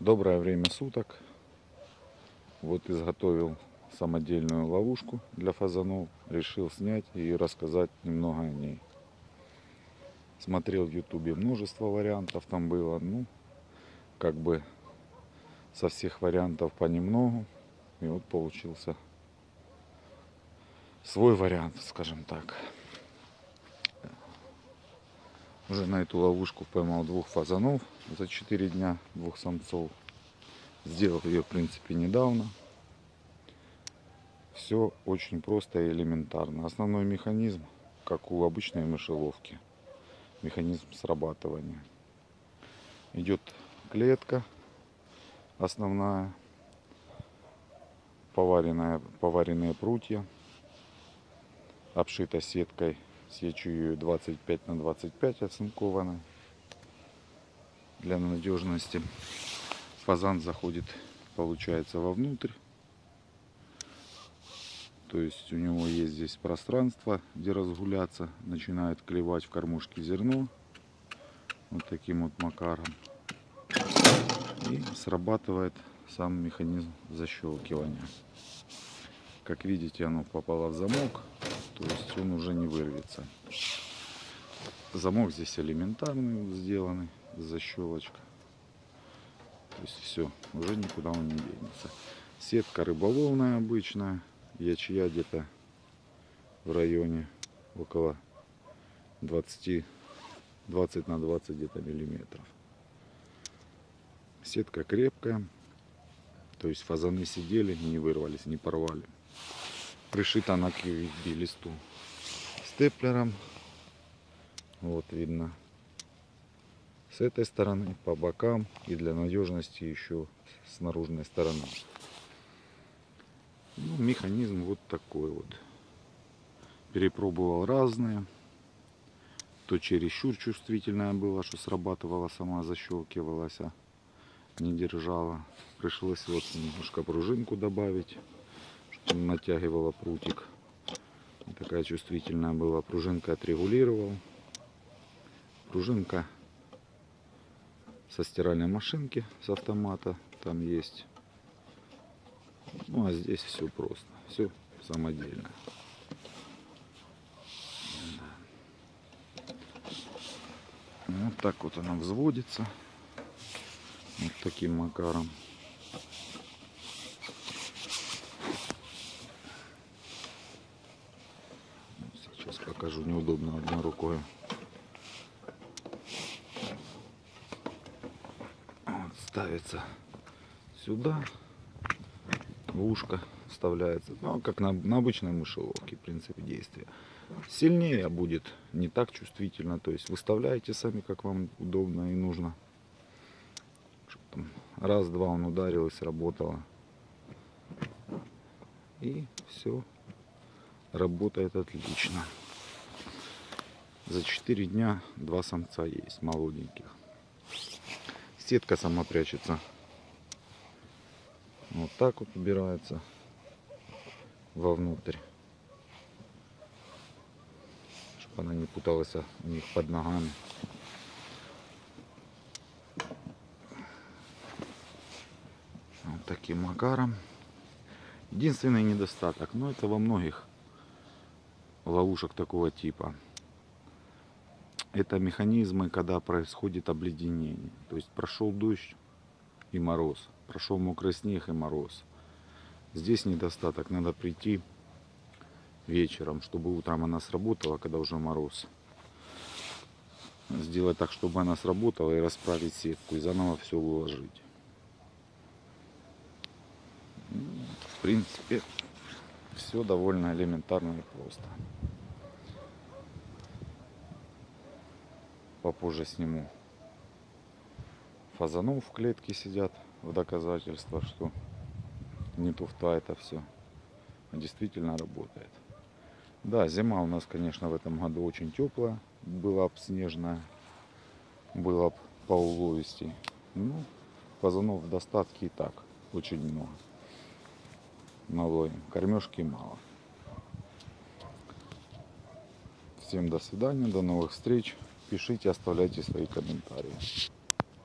Доброе время суток. Вот изготовил самодельную ловушку для фазанов. Решил снять и рассказать немного о ней. Смотрел в ютубе множество вариантов там было. Ну, как бы со всех вариантов понемногу. И вот получился свой вариант, скажем так. Уже на эту ловушку поймал двух фазанов за 4 дня, двух самцов. Сделал ее, в принципе, недавно. Все очень просто и элементарно. Основной механизм, как у обычной мышеловки. Механизм срабатывания. Идет клетка основная, поваренная, поваренные прутья, обшита сеткой Сечу ее 25 на 25 оцинкованной для надежности. Фазан заходит, получается, вовнутрь. То есть у него есть здесь пространство, где разгуляться. Начинает клевать в кормушке зерно. Вот таким вот макаром. И срабатывает сам механизм защелкивания. Как видите, оно попало в замок то есть он уже не вырвется. Замок здесь элементарный сделанный, защелочка. То есть все, уже никуда он не денется. Сетка рыболовная обычная, ячья где-то в районе около 20, 20 на 20 где-то миллиметров. Сетка крепкая, то есть фазаны сидели, не вырвались, не порвали пришита на QVB листу степлером. Вот видно с этой стороны, по бокам и для надежности еще с наружной стороны. Ну, механизм вот такой вот. Перепробовал разные. То чересчур чувствительная была, что срабатывала сама, защелкивалась, а не держала. Пришлось вот немножко пружинку добавить натягивала прутик. Такая чувствительная была. Пружинка отрегулировал. Пружинка со стиральной машинки, с автомата там есть. Ну а здесь все просто. Все самодельно. Вот так вот она взводится. Вот таким макаром. Покажу, неудобно одной рукой. Вот, ставится сюда, в ушко вставляется, ну, как на, на обычной мышеловке, в принципе, действия. Сильнее будет, не так чувствительно, то есть выставляете сами, как вам удобно и нужно. Раз-два он ударил и сработало. И все работает отлично. За 4 дня два самца есть, молоденьких. Сетка сама прячется. Вот так вот убирается вовнутрь. Чтобы она не путалась у них под ногами. Вот таким макаром. Единственный недостаток, но это во многих ловушек такого типа это механизмы, когда происходит обледенение. То есть прошел дождь и мороз, прошел мокрый снег и мороз. Здесь недостаток, надо прийти вечером, чтобы утром она сработала, когда уже мороз. Сделать так, чтобы она сработала и расправить сетку и заново все уложить. В принципе, все довольно элементарно и просто. Попозже сниму. Фазанов в клетке сидят в доказательство, что не туфта это все. А действительно работает. Да, зима у нас, конечно, в этом году очень теплая. Была бы снежная. Была бы по уловисти. Ну, фазанов в достатке и так. Очень много. Налоем. Кормежки мало. Всем до свидания, до новых встреч. Пишите, оставляйте свои комментарии.